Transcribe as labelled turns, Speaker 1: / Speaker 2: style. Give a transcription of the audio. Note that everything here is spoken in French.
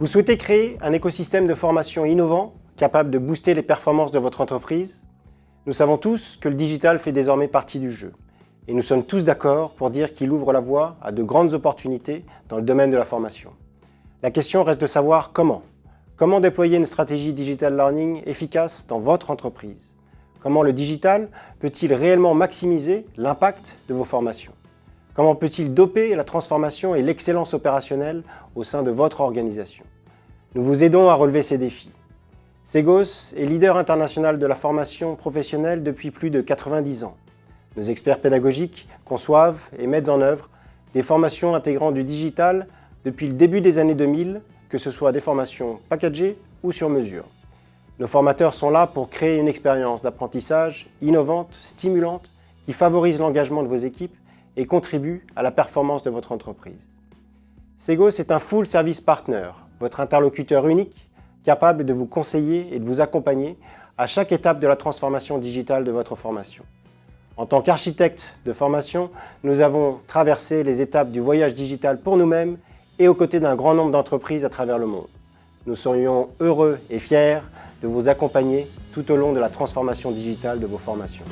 Speaker 1: Vous souhaitez créer un écosystème de formation innovant, capable de booster les performances de votre entreprise? Nous savons tous que le digital fait désormais partie du jeu. Et nous sommes tous d'accord pour dire qu'il ouvre la voie à de grandes opportunités dans le domaine de la formation. La question reste de savoir comment. Comment déployer une stratégie digital learning efficace dans votre entreprise? Comment le digital peut-il réellement maximiser l'impact de vos formations? Comment peut-il doper la transformation et l'excellence opérationnelle au sein de votre organisation? Nous vous aidons à relever ces défis. Segos est leader international de la formation professionnelle depuis plus de 90 ans. Nos experts pédagogiques conçoivent et mettent en œuvre des formations intégrant du digital depuis le début des années 2000, que ce soit des formations packagées ou sur mesure. Nos formateurs sont là pour créer une expérience d'apprentissage innovante, stimulante, qui favorise l'engagement de vos équipes et contribue à la performance de votre entreprise. Segos est un full service partner, votre interlocuteur unique, capable de vous conseiller et de vous accompagner à chaque étape de la transformation digitale de votre formation. En tant qu'architecte de formation, nous avons traversé les étapes du voyage digital pour nous-mêmes et aux côtés d'un grand nombre d'entreprises à travers le monde. Nous serions heureux et fiers de vous accompagner tout au long de la transformation digitale de vos formations.